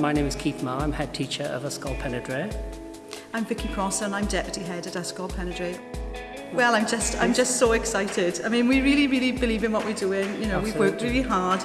My name is Keith Ma, I'm head teacher of Ysgol Penedre. I'm Vicky Cross and I'm deputy head at Ysgol Penedre. Well, I'm just, I'm just so excited. I mean, we really, really believe in what we're doing. You know, Absolutely. we've worked really hard.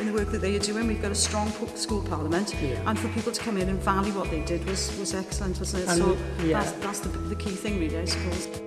in the work that they are doing. We've got a strong school parliament. Yeah. And for people to come in and value what they did was, was excellent, wasn't it? And, so yeah. that's, that's the, the key thing really, I suppose.